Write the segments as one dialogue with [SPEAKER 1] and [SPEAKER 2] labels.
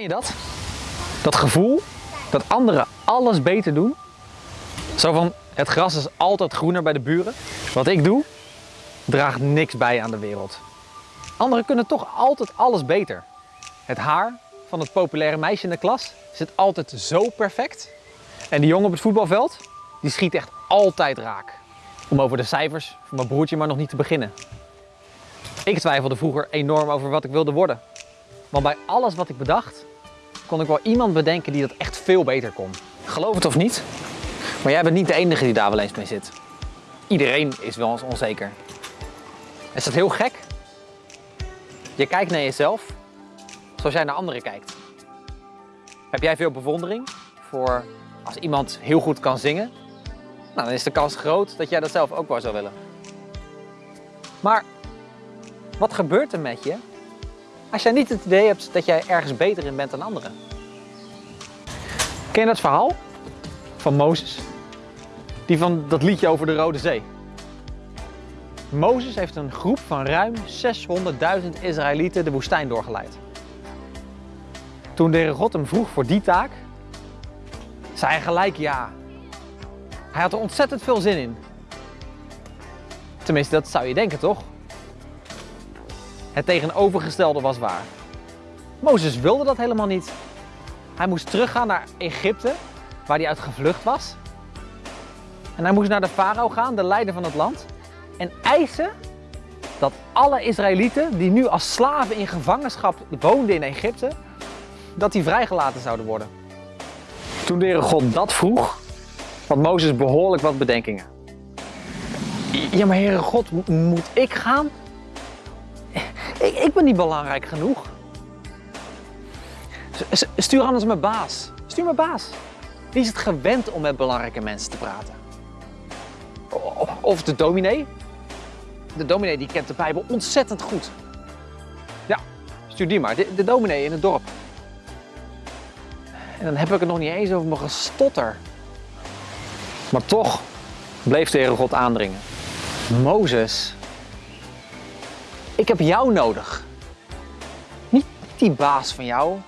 [SPEAKER 1] Ken je dat? Dat gevoel dat anderen alles beter doen? Zo van, het gras is altijd groener bij de buren. Wat ik doe, draagt niks bij aan de wereld. Anderen kunnen toch altijd alles beter. Het haar van het populaire meisje in de klas zit altijd zo perfect. En die jongen op het voetbalveld, die schiet echt altijd raak. Om over de cijfers van mijn broertje maar nog niet te beginnen. Ik twijfelde vroeger enorm over wat ik wilde worden. Want bij alles wat ik bedacht, kon ik wel iemand bedenken die dat echt veel beter kon. Geloof het of niet, maar jij bent niet de enige die daar wel eens mee zit. Iedereen is wel eens onzeker. Is dat heel gek? Je kijkt naar jezelf zoals jij naar anderen kijkt. Heb jij veel bewondering voor als iemand heel goed kan zingen? Nou, dan is de kans groot dat jij dat zelf ook wel zou willen. Maar wat gebeurt er met je als jij niet het idee hebt dat jij ergens beter in bent dan anderen? Ken je dat verhaal van Mozes? Die van dat liedje over de Rode Zee. Mozes heeft een groep van ruim 600.000 Israëlieten de woestijn doorgeleid. Toen de God hem vroeg voor die taak, zei hij gelijk ja. Hij had er ontzettend veel zin in. Tenminste, dat zou je denken, toch? Het tegenovergestelde was waar. Mozes wilde dat helemaal niet. Hij moest teruggaan naar Egypte, waar hij uit gevlucht was. En hij moest naar de farao gaan, de leider van het land, en eisen dat alle Israëlieten die nu als slaven in gevangenschap woonden in Egypte, dat die vrijgelaten zouden worden. Toen de Heere God dat vroeg, had Mozes behoorlijk wat bedenkingen. Ja, maar Heere God, moet ik gaan? Ik, ik ben niet belangrijk genoeg. Stuur anders mijn baas. Stuur mijn baas. Die is het gewend om met belangrijke mensen te praten. Of de dominee. De dominee die kent de Bijbel ontzettend goed. Ja, stuur die maar. De, de dominee in het dorp. En dan heb ik het nog niet eens over mijn gestotter. Maar toch bleef de Heere God aandringen. Mozes, ik heb jou nodig. Niet die baas van jou,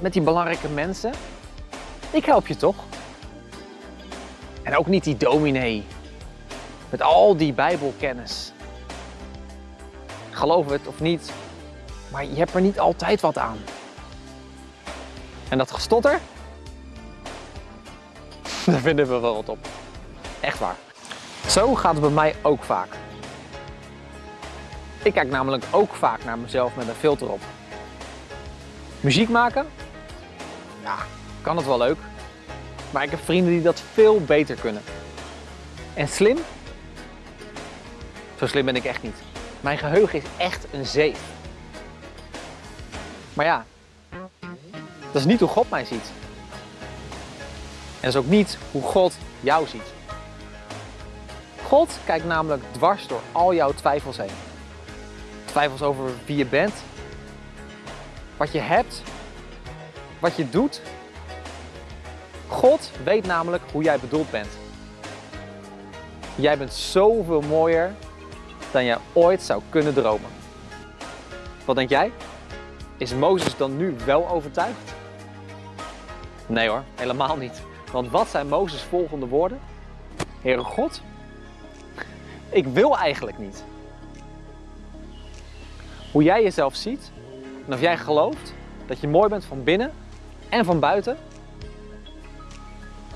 [SPEAKER 1] met die belangrijke mensen. Ik help je toch? En ook niet die dominee, met al die bijbelkennis. Geloof het of niet, maar je hebt er niet altijd wat aan. En dat gestotter, daar vinden we wel wat op. Echt waar. Zo gaat het bij mij ook vaak. Ik kijk namelijk ook vaak naar mezelf met een filter op. Muziek maken? Ja, kan het wel leuk. Maar ik heb vrienden die dat veel beter kunnen. En slim? Zo slim ben ik echt niet. Mijn geheugen is echt een zeef. Maar ja, dat is niet hoe God mij ziet. En dat is ook niet hoe God jou ziet. God kijkt namelijk dwars door al jouw twijfels heen. Twijfels over wie je bent, wat je hebt, wat je doet. God weet namelijk hoe jij bedoeld bent. Jij bent zoveel mooier dan je ooit zou kunnen dromen. Wat denk jij? Is Mozes dan nu wel overtuigd? Nee hoor, helemaal niet. Want wat zijn Mozes' volgende woorden? Heere God, ik wil eigenlijk niet. Hoe jij jezelf ziet en of jij gelooft dat je mooi bent van binnen en van buiten,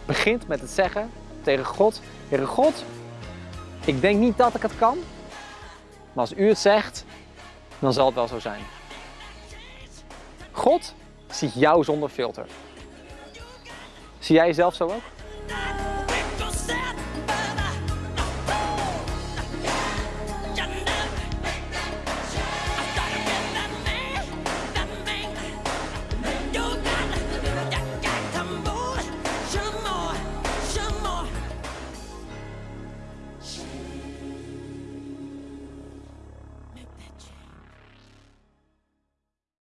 [SPEAKER 1] begint met het zeggen tegen God, Heere God, ik denk niet dat ik het kan, maar als u het zegt, dan zal het wel zo zijn. God ziet jou zonder filter. Zie jij jezelf zo ook?